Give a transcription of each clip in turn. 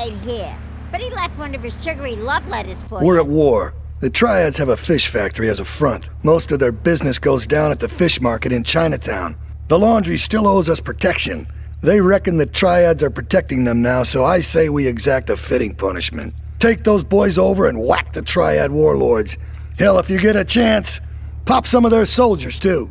ain't here. But he left one of his sugary love letters for We're you. at war. The Triads have a fish factory as a front. Most of their business goes down at the fish market in Chinatown. The laundry still owes us protection. They reckon the Triads are protecting them now, so I say we exact a fitting punishment. Take those boys over and whack the Triad warlords. Hell, if you get a chance, pop some of their soldiers too.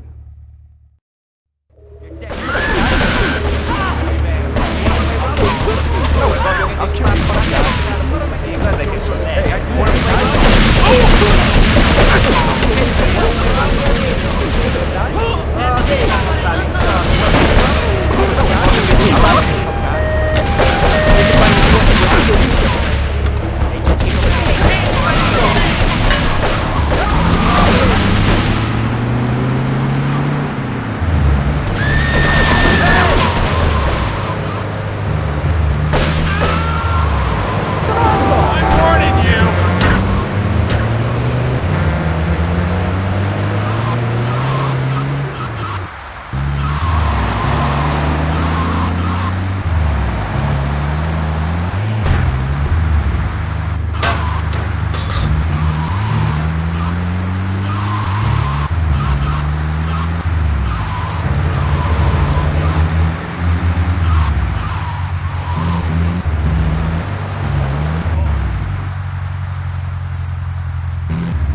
Call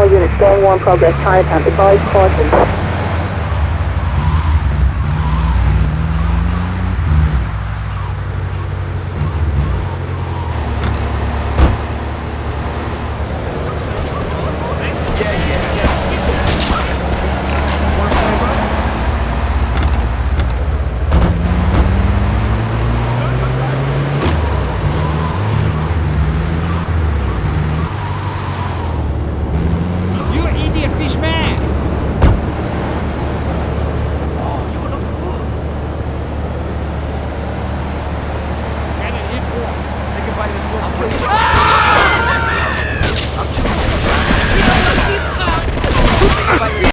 all units, going one progress, Chinatown, advise caution. Ah!